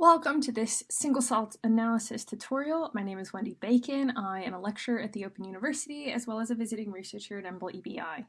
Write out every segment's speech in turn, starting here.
Welcome to this single cell analysis tutorial. My name is Wendy Bacon. I am a lecturer at the Open University as well as a visiting researcher at EMBL EBI.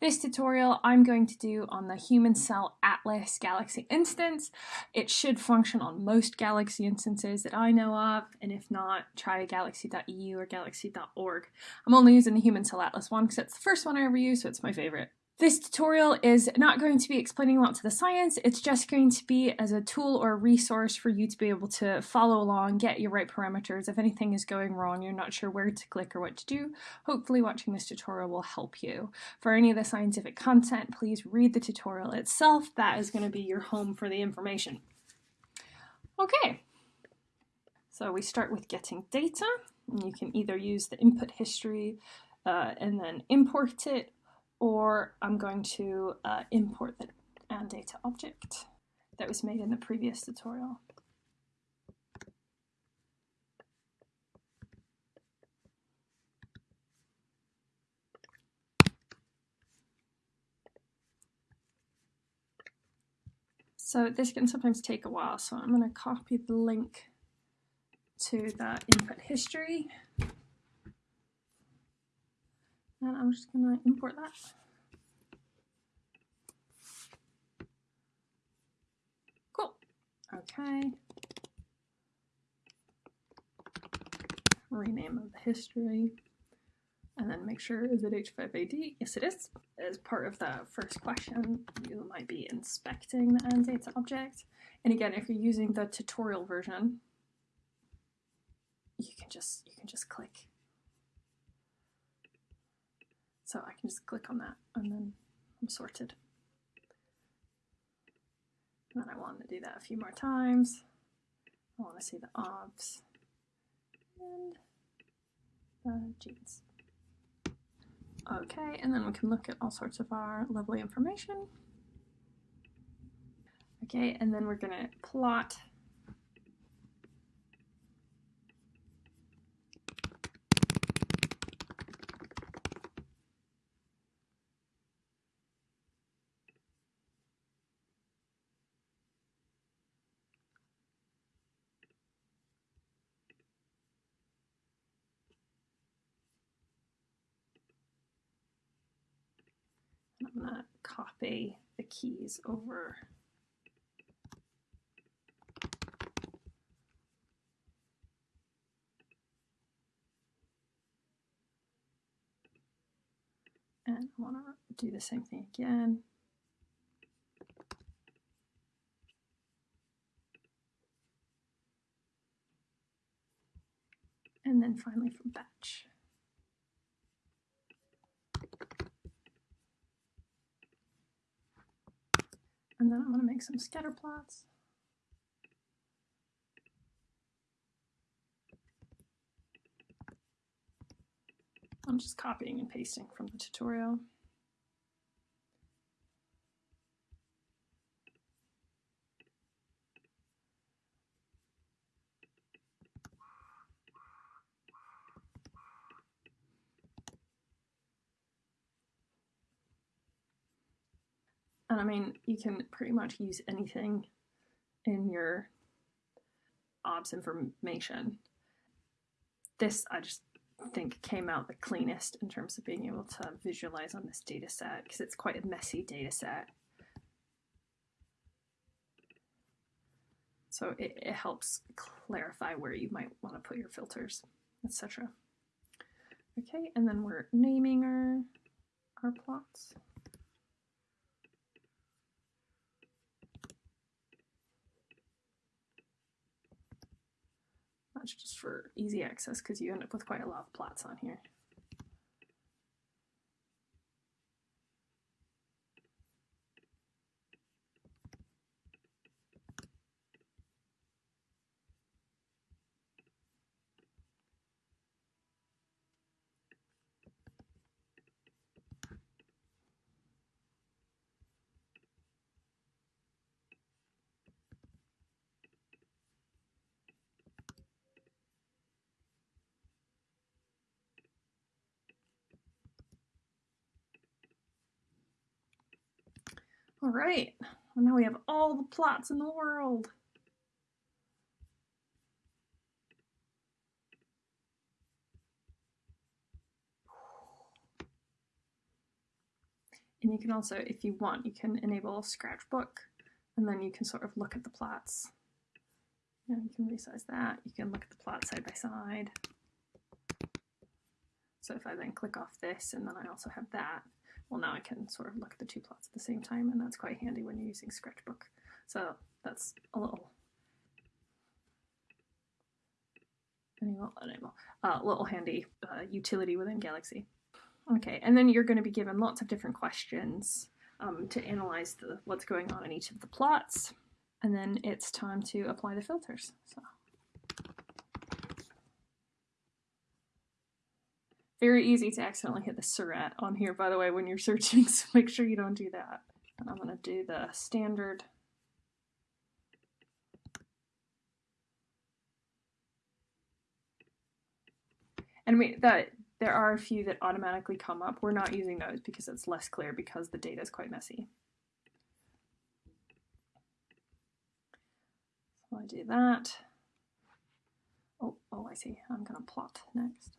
This tutorial I'm going to do on the Human Cell Atlas Galaxy instance. It should function on most Galaxy instances that I know of, and if not, try galaxy.eu or galaxy.org. I'm only using the Human Cell Atlas one because it's the first one I ever used, so it's my favorite. This tutorial is not going to be explaining lots of the science, it's just going to be as a tool or a resource for you to be able to follow along, get your right parameters. If anything is going wrong, you're not sure where to click or what to do, hopefully watching this tutorial will help you. For any of the scientific content, please read the tutorial itself. That is going to be your home for the information. Okay, so we start with getting data. You can either use the input history uh, and then import it, or I'm going to uh, import the AnnData object that was made in the previous tutorial. So this can sometimes take a while, so I'm going to copy the link to the input history I'm just to import that. Cool. Okay. Rename of the history. And then make sure, is it H5AD? Yes, it is. As part of the first question, you might be inspecting the data object. And again, if you're using the tutorial version, you can just you can just click so I can just click on that and then I'm sorted. And then I want to do that a few more times. I want to see the obs and the genes. Okay, and then we can look at all sorts of our lovely information. Okay, and then we're going to plot I'm going to copy the keys over. And I want to do the same thing again. And then finally for batch. Then I'm going to make some scatter plots. I'm just copying and pasting from the tutorial. And I mean, you can pretty much use anything in your OBS information. This, I just think, came out the cleanest in terms of being able to visualize on this data set because it's quite a messy data set. So it, it helps clarify where you might want to put your filters, etc. Okay, and then we're naming our, our plots. Much just for easy access because you end up with quite a lot of plots on here. All right, well, now we have all the plots in the world. And you can also, if you want, you can enable Scratchbook, and then you can sort of look at the plots. You, you can resize that. You can look at the plots side by side. So if I then click off this, and then I also have that, well now I can sort of look at the two plots at the same time and that's quite handy when you're using Scratchbook. So that's a little enable, enable, uh, little handy uh, utility within Galaxy. Okay, and then you're going to be given lots of different questions um, to analyze the, what's going on in each of the plots, and then it's time to apply the filters. So. Very easy to accidentally hit the Seurat on here, by the way, when you're searching, so make sure you don't do that. And I'm going to do the standard and we that there are a few that automatically come up. We're not using those because it's less clear because the data is quite messy. So I do that. Oh, oh, I see. I'm going to plot next.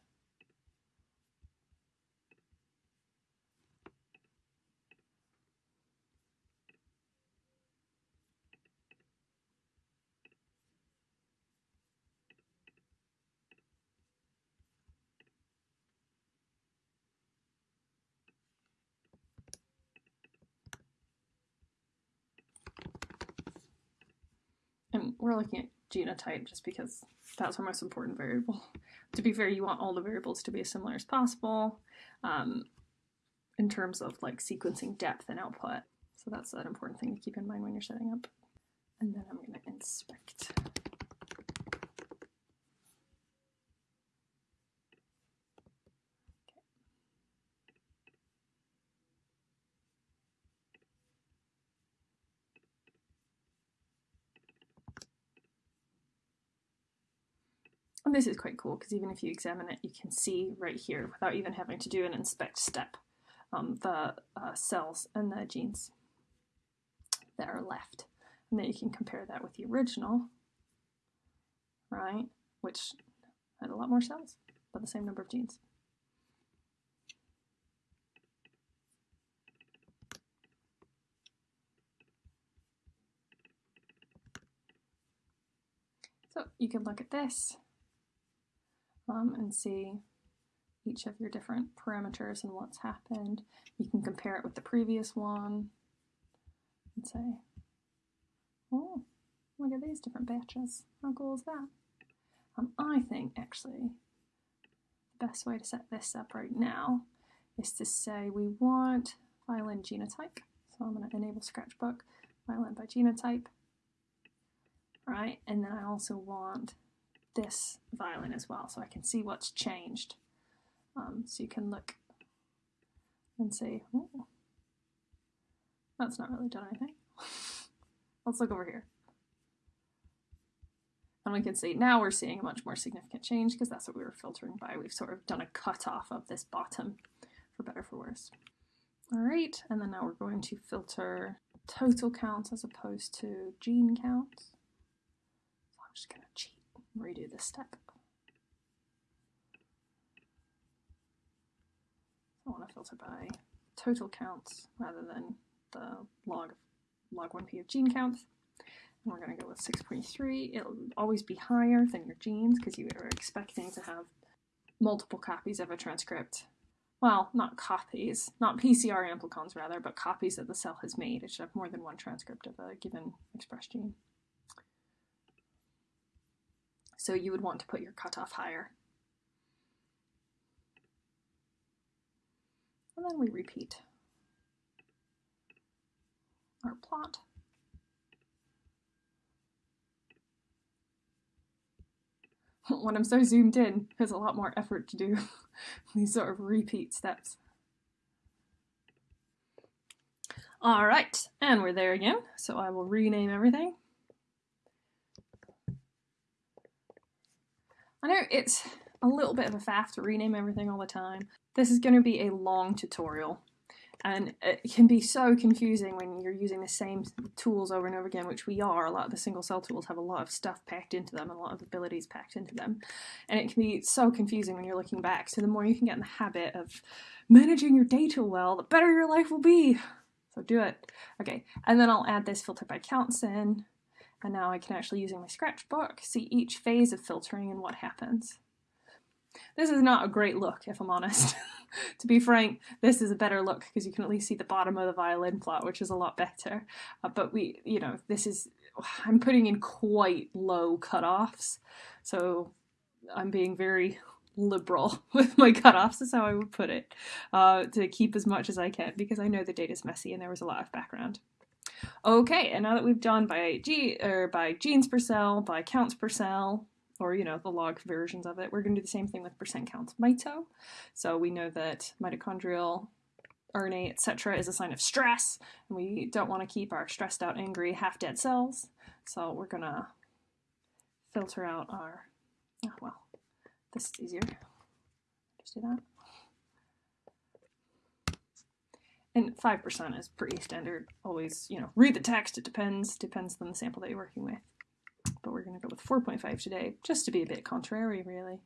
And we're looking at genotype just because that's our most important variable. To be fair, you want all the variables to be as similar as possible um, in terms of like sequencing depth and output. So that's an important thing to keep in mind when you're setting up. And then I'm going to inspect. This is quite cool because even if you examine it, you can see right here without even having to do an inspect step um, the uh, cells and the genes that are left. And then you can compare that with the original, right, which had a lot more cells, but the same number of genes. So you can look at this and see each of your different parameters and what's happened. You can compare it with the previous one and say, oh, look at these different batches. How cool is that? Um, I think actually the best way to set this up right now is to say we want violin genotype. So I'm going to enable Scratchbook, violin by genotype. Right, and then I also want this violin as well so I can see what's changed. Um, so you can look and see, oh, that's not really done anything. Let's look over here. And we can see now we're seeing a much more significant change because that's what we were filtering by. We've sort of done a cutoff of this bottom for better for worse. All right, and then now we're going to filter total counts as opposed to gene counts. So I'm just going to cheat redo this step. I want to filter by total counts rather than the log log 1p of gene counts. And we're going to go with 6.3. It'll always be higher than your genes because you are expecting to have multiple copies of a transcript. Well, not copies, not PCR amplicons rather, but copies that the cell has made. It should have more than one transcript of a given expressed gene. So you would want to put your cutoff higher. And then we repeat our plot. when I'm so zoomed in, there's a lot more effort to do these sort of repeat steps. All right, and we're there again. So I will rename everything. I know it's a little bit of a faff to rename everything all the time. This is going to be a long tutorial And it can be so confusing when you're using the same tools over and over again, which we are. A lot of the single cell tools have a lot of stuff packed into them, a lot of abilities packed into them. And it can be so confusing when you're looking back. So the more you can get in the habit of managing your data well, the better your life will be. So do it. Okay, and then I'll add this filter by counts in. And now I can actually, using my scratchbook, see each phase of filtering and what happens. This is not a great look, if I'm honest. to be frank, this is a better look because you can at least see the bottom of the violin plot, which is a lot better. Uh, but we, you know, this is, I'm putting in quite low cutoffs. So I'm being very liberal with my cutoffs is how I would put it, uh, to keep as much as I can because I know the data is messy and there was a lot of background. Okay, and now that we've done by G or by genes per cell, by counts per cell, or you know the log versions of it, we're going to do the same thing with percent counts mito. So we know that mitochondrial RNA, etc., is a sign of stress, and we don't want to keep our stressed out, angry, half dead cells. So we're gonna filter out our oh, well this is easier. Just do that. And 5% is pretty standard. Always, you know, read the text. It depends. Depends on the sample that you're working with. But we're going to go with 4.5 today, just to be a bit contrary, really.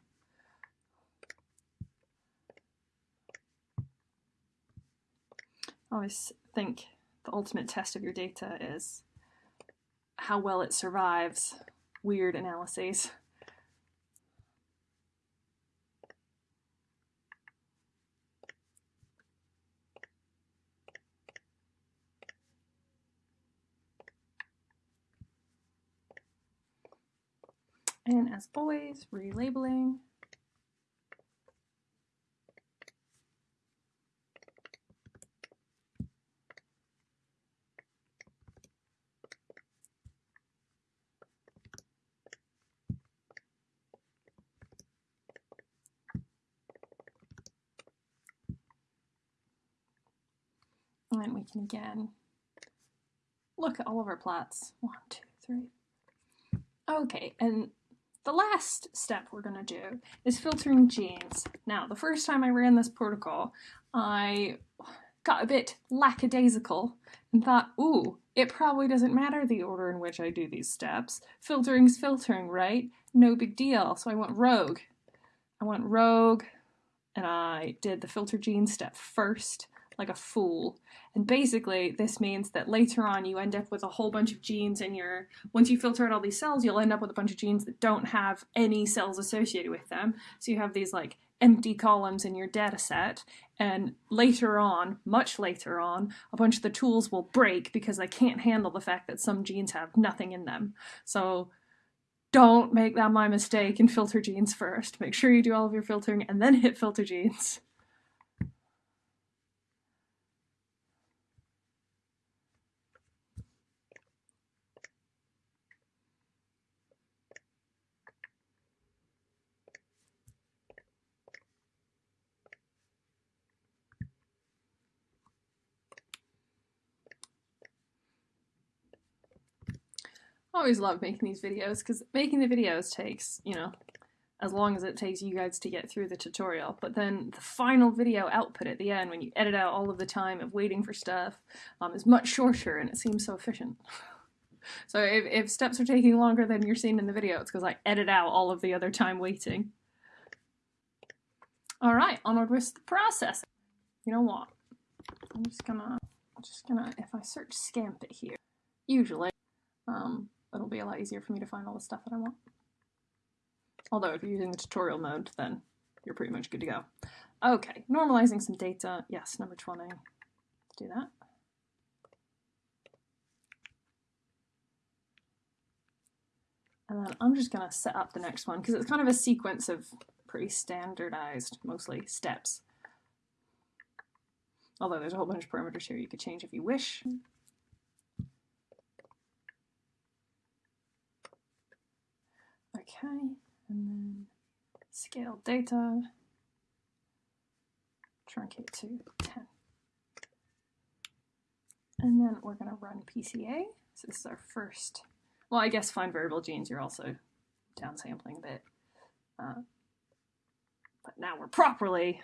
I always think the ultimate test of your data is how well it survives weird analyses. And as always, relabeling. And then we can again look at all of our plots. One, two, three. Okay, and the last step we're going to do is filtering genes. Now, the first time I ran this protocol, I got a bit lackadaisical and thought, ooh, it probably doesn't matter the order in which I do these steps. Filtering's filtering, right? No big deal. So I went rogue. I went rogue and I did the filter gene step first like a fool. And basically, this means that later on you end up with a whole bunch of genes in your. Once you filter out all these cells, you'll end up with a bunch of genes that don't have any cells associated with them. So you have these like empty columns in your data set. And later on, much later on, a bunch of the tools will break because they can't handle the fact that some genes have nothing in them. So don't make that my mistake and filter genes first. Make sure you do all of your filtering and then hit filter genes. Always love making these videos because making the videos takes, you know, as long as it takes you guys to get through the tutorial. But then the final video output at the end, when you edit out all of the time of waiting for stuff, um, is much shorter and it seems so efficient. so if, if steps are taking longer than you're seeing in the video, it's because I edit out all of the other time waiting. All right, onward with the process. You know what? I'm just gonna, just gonna, if I search Scanpy here, usually, um, it'll be a lot easier for me to find all the stuff that I want. Although if you're using the tutorial mode, then you're pretty much good to go. Okay, normalizing some data. Yes, number 20. Let's do that. And then I'm just going to set up the next one because it's kind of a sequence of pretty standardized, mostly, steps. Although there's a whole bunch of parameters here you could change if you wish. Okay, and then scale data, truncate to 10. And then we're going to run PCA. So this is our first, well, I guess find variable genes, you're also downsampling a bit. Uh, but now we're properly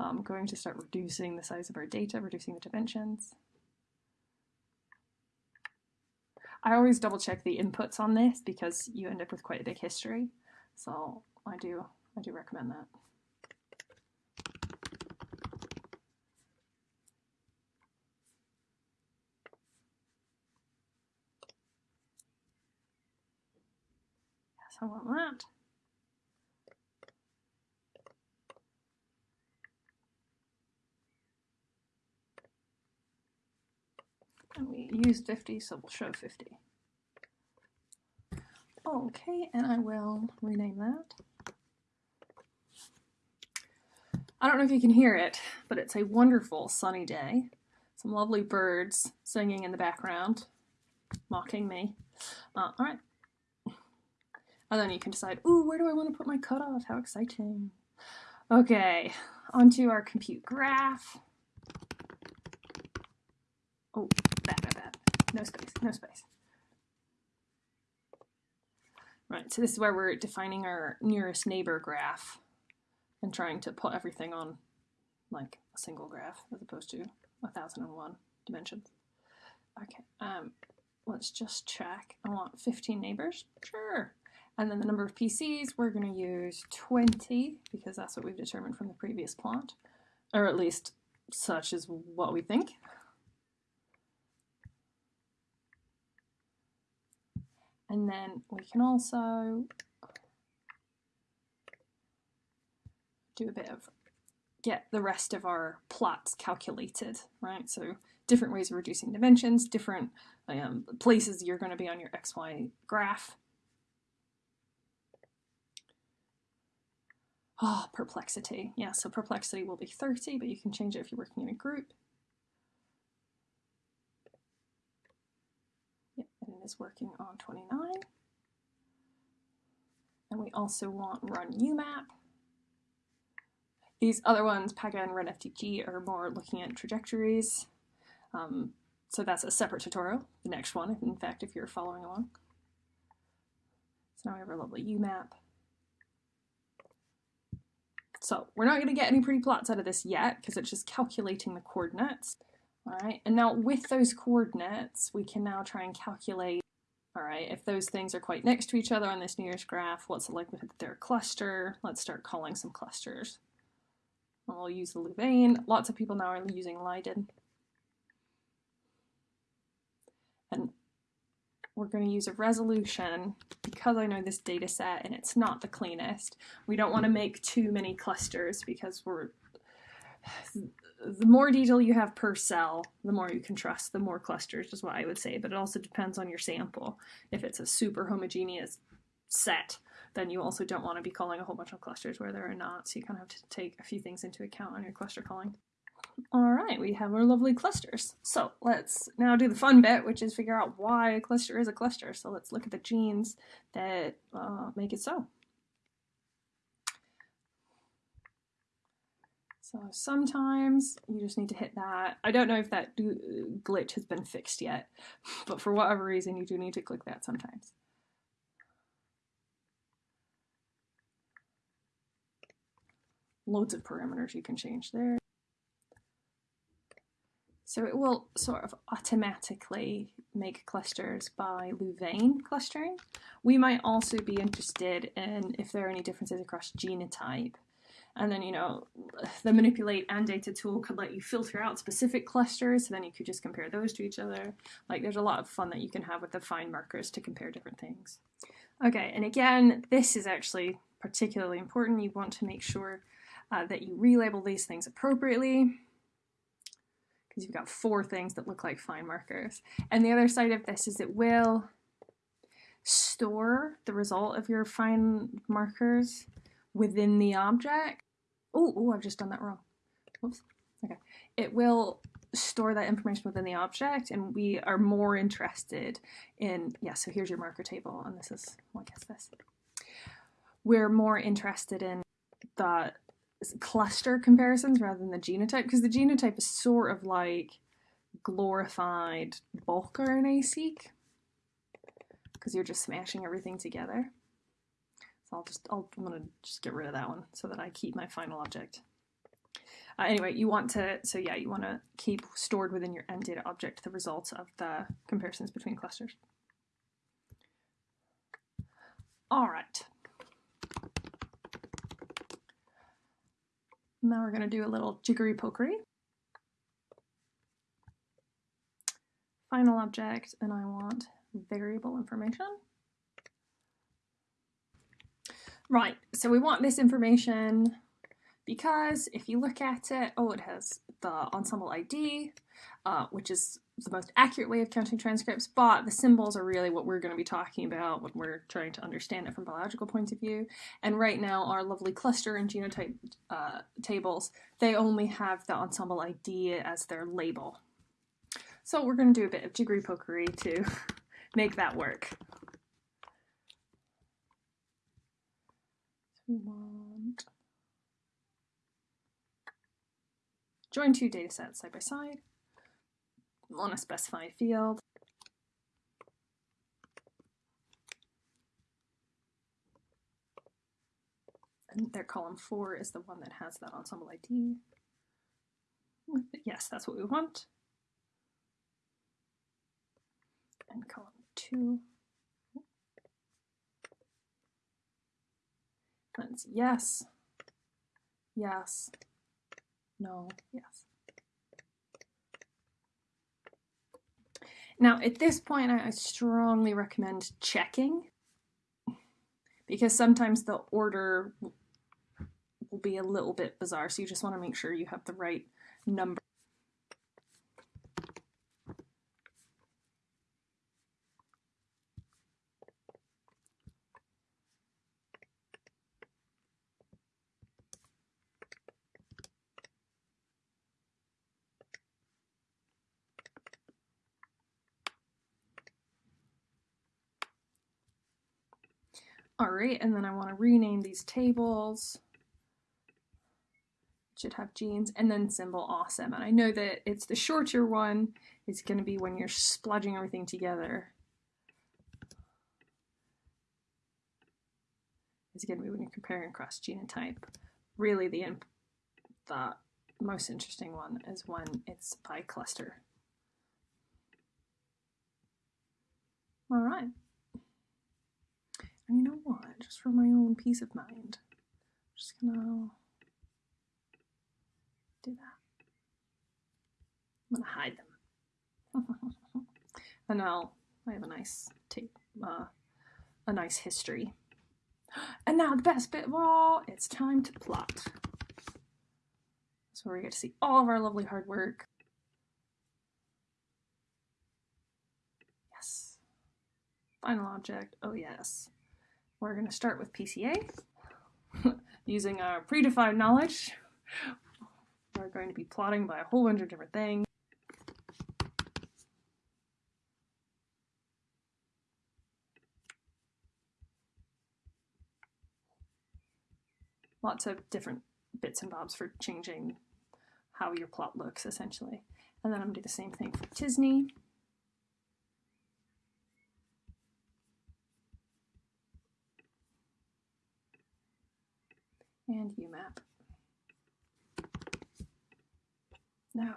I'm going to start reducing the size of our data, reducing the dimensions. I always double check the inputs on this because you end up with quite a big history. So I do, I do recommend that. Yes, I want that. Used 50, so we'll show 50. Okay, and I will rename that. I don't know if you can hear it, but it's a wonderful sunny day. Some lovely birds singing in the background, mocking me. Uh, all right. And then you can decide, ooh, where do I want to put my cutoff? How exciting. Okay, onto our compute graph. Oh. No space, no space. Right, so this is where we're defining our nearest neighbor graph and trying to put everything on like a single graph as opposed to 1001 dimensions. Okay, um, let's just check. I want 15 neighbors. Sure. And then the number of PCs, we're going to use 20 because that's what we've determined from the previous plot, or at least such is what we think. And then we can also do a bit of get the rest of our plots calculated, right? So different ways of reducing dimensions, different um, places you're going to be on your XY graph. Oh, perplexity. Yeah, so perplexity will be 30, but you can change it if you're working in a group. Is working on 29. And we also want run UMAP. These other ones, PAGA and RunFDG, are more looking at trajectories. Um, so that's a separate tutorial, the next one, in fact, if you're following along. So now we have our lovely UMAP. So we're not going to get any pretty plots out of this yet, because it's just calculating the coordinates. All right, and now with those coordinates, we can now try and calculate, all right, if those things are quite next to each other on this nearest graph, what's the likelihood that they're a cluster? Let's start calling some clusters. And we'll use the Louvain. Lots of people now are using Leiden. And we're going to use a resolution because I know this data set and it's not the cleanest. We don't want to make too many clusters because we're the more detail you have per cell, the more you can trust, the more clusters is what I would say. But it also depends on your sample. If it's a super homogeneous set, then you also don't want to be calling a whole bunch of clusters where there are not. So you kind of have to take a few things into account on your cluster calling. All right, we have our lovely clusters. So let's now do the fun bit, which is figure out why a cluster is a cluster. So let's look at the genes that uh, make it so. So sometimes you just need to hit that. I don't know if that glitch has been fixed yet, but for whatever reason, you do need to click that sometimes. Loads of parameters you can change there. So it will sort of automatically make clusters by Louvain clustering. We might also be interested in if there are any differences across genotype. And then, you know, the manipulate AnnData tool could let you filter out specific clusters. So then you could just compare those to each other. Like there's a lot of fun that you can have with the FindMarkers to compare different things. Okay, and again, this is actually particularly important. You want to make sure uh, that you relabel these things appropriately because you've got four things that look like FindMarkers. And the other side of this is it will store the result of your find markers within the object Oh, oh, I've just done that wrong. Whoops. Okay. It will store that information within the object and we are more interested in, yeah, so here's your marker table and this is, well, I guess this. We're more interested in the cluster comparisons rather than the genotype because the genotype is sort of like glorified bulk RNA-seq because you're just smashing everything together. I'll just, I'll, I'm gonna just get rid of that one so that I keep my final object. Uh, anyway, you want to, so yeah, you want to keep stored within your AnnData object the results of the comparisons between clusters. All right. Now we're going to do a little jiggery pokery. Final object, and I want variable information. Right, so we want this information because if you look at it, oh, it has the Ensembl ID, uh, which is the most accurate way of counting transcripts, but the symbols are really what we're going to be talking about when we're trying to understand it from biological point of view. And right now, our lovely cluster and genotype uh, tables, they only have the Ensembl ID as their label. So we're going to do a bit of jiggery pokery to make that work. Want join two data sets side by side on a specified field. And their column four is the one that has that Ensembl ID. Yes, that's what we want. And column two. That's yes, yes, no, yes. Now, at this point, I strongly recommend checking because sometimes the order will be a little bit bizarre. So you just want to make sure you have the right number. All right, and then I want to rename these tables. It Should have genes and then symbol awesome. And I know that it's the shorter one. It's going to be when you're splodging everything together. It's going to be when you're comparing across genotype. Really, the the most interesting one is when it's by cluster. All right. And you know what? Just for my own peace of mind, I'm just gonna do that. I'm gonna hide them. and now I have a nice tape, uh, a nice history. And now the best bit of all, it's time to plot. So we get to see all of our lovely hard work. Yes. Final object, oh yes. We're going to start with PCA. Using our predefined knowledge, we're going to be plotting by a whole bunch of different things. Lots of different bits and bobs for changing how your plot looks, essentially. And then I'm going to do the same thing for t-SNE. And UMAP. No.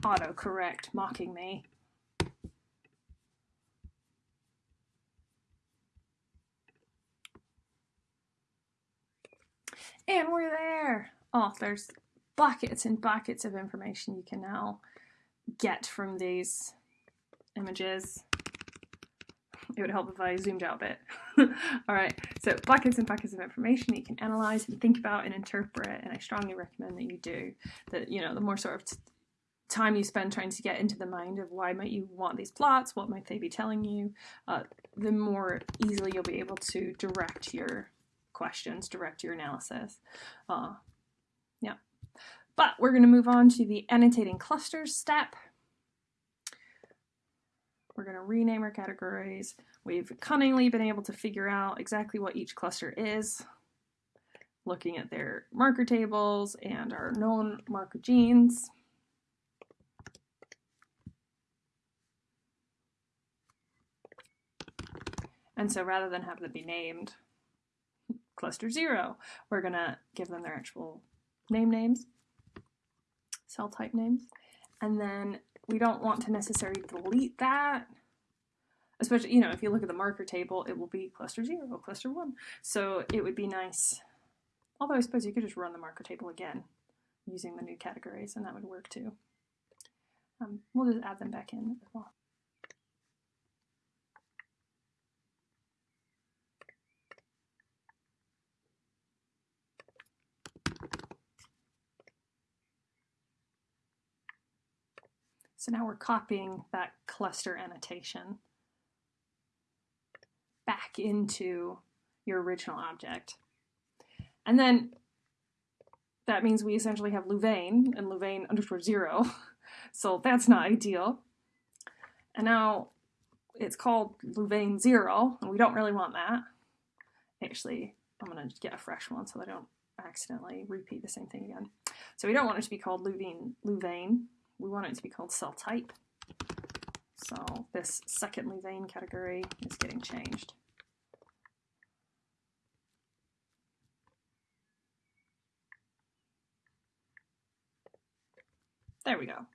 Autocorrect mocking me. And we're there. Oh, there's buckets and buckets of information you can now get from these images. It would help if I zoomed out a bit. All right, so buckets and buckets of information that you can analyze and think about and interpret, and I strongly recommend that you do. That you know, the more sort of time you spend trying to get into the mind of why might you want these plots, what might they be telling you, uh, the more easily you'll be able to direct your questions, direct your analysis. Uh, yeah. But we're going to move on to the annotating clusters step. We're going to rename our categories. We've cunningly been able to figure out exactly what each cluster is, looking at their marker tables and our known marker genes. And so rather than have them be named cluster zero, we're going to give them their actual name names, cell type names, and then we don't want to necessarily delete that. Especially, you know, if you look at the marker table, it will be cluster 0, cluster 1. So it would be nice, although I suppose you could just run the marker table again using the new categories, and that would work too. Um, we'll just add them back in as well. So now we're copying that cluster annotation back into your original object. And then that means we essentially have Louvain and Louvain underscore zero. So that's not ideal. And now it's called Louvain zero, and we don't really want that. Actually, I'm gonna get a fresh one so I don't accidentally repeat the same thing again. So we don't want it to be called Louvain, Louvain. We want it to be called cell type. So this second Louvain category is getting changed. There we go.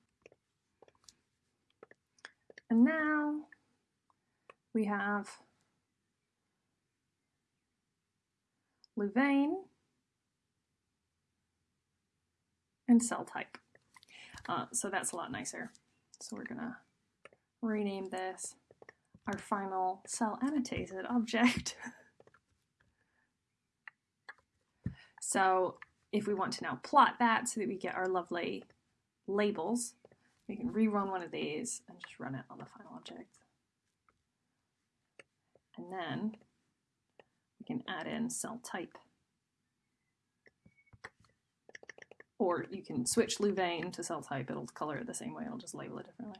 And now we have Louvain and cell type. Uh, so that's a lot nicer. So we're gonna rename this our final cell annotated object. so if we want to now plot that so that we get our lovely labels, we can rerun one of these and just run it on the final object. And then we can add in cell type. Or you can switch Louvain to cell type, it'll color it the same way, it'll just label it differently.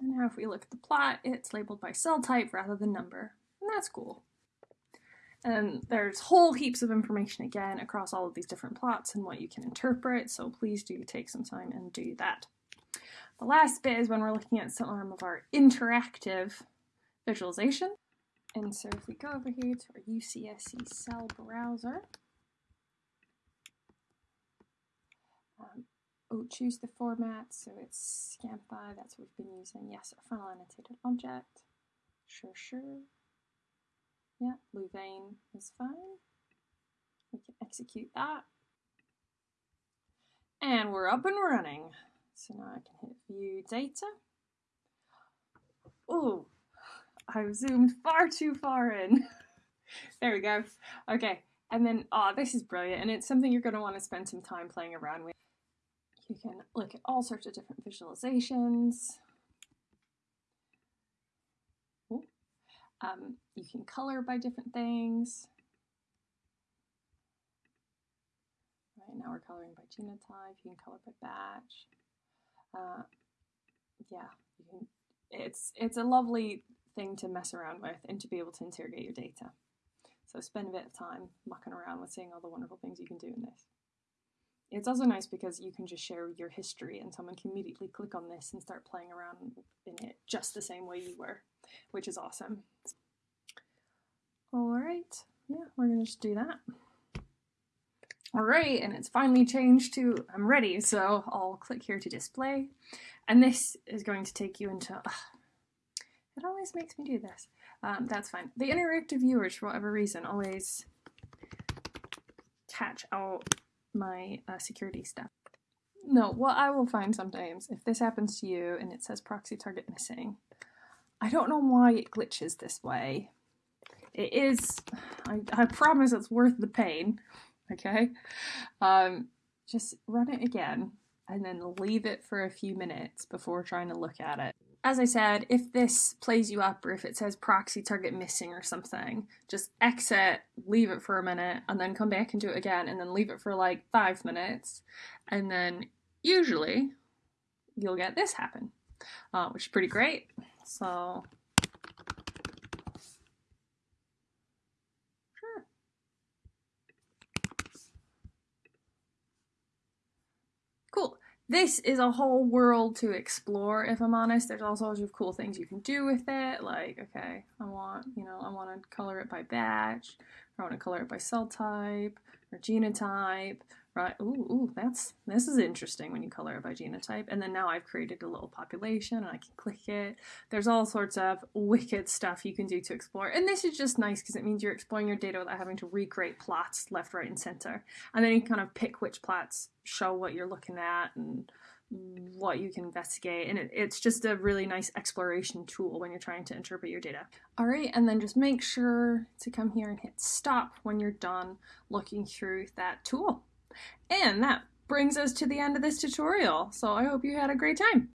And now if we look at the plot, it's labeled by cell type rather than number, and that's cool. And there's whole heaps of information again across all of these different plots and what you can interpret, so please do take some time and do that. The last bit is when we're looking at some of our interactive visualization. And so if we go over here to our UCSC cell browser, um, oh, choose the format, so it's Scanpy, that's what we've been using. Yes, a final annotated object. Sure, sure. Yeah, Louvain is fine. We can execute that. And we're up and running. So now I can hit view data. Oh, I've zoomed far too far in. there we go. Okay, and then, oh, this is brilliant, and it's something you're going to want to spend some time playing around with. You can look at all sorts of different visualizations. Um, you can color by different things. Right now we're coloring by genotype. You can color by batch. Uh, yeah. It's it's a lovely thing to mess around with and to be able to interrogate your data. So spend a bit of time mucking around with seeing all the wonderful things you can do in this. It's also nice because you can just share your history and someone can immediately click on this and start playing around in it just the same way you were, which is awesome. All right, yeah, we're gonna just do that. All right, and it's finally changed to I'm ready, so I'll click here to display. And this is going to take you into, it always makes me do this. Um, that's fine. The interactive viewers, for whatever reason, always catch out my uh, security stuff. No, what I will find sometimes, if this happens to you and it says proxy target missing, I don't know why it glitches this way. It is, I, I promise it's worth the pain, okay? Um, just run it again and then leave it for a few minutes before trying to look at it. As I said, if this plays you up or if it says proxy target missing or something, just exit, leave it for a minute, and then come back and do it again, and then leave it for like five minutes, and then usually you'll get this happen, uh, which is pretty great. So this is a whole world to explore, if I'm honest. There's all sorts of cool things you can do with it. Like, okay, I want, you know, I want to color it by batch, or I want to color it by cell type, or genotype, right? Ooh, ooh, that's this is interesting when you color it by genotype. And then now I've created a little population and I can click it. There's all sorts of wicked stuff you can do to explore. And this is just nice because it means you're exploring your data without having to recreate plots left, right, and center. And then you kind of pick which plots show what you're looking at and what you can investigate and it, it's just a really nice exploration tool when you're trying to interpret your data. All right, and then just make sure to come here and hit stop when you're done looking through that tool. And that brings us to the end of this tutorial. So I hope you had a great time.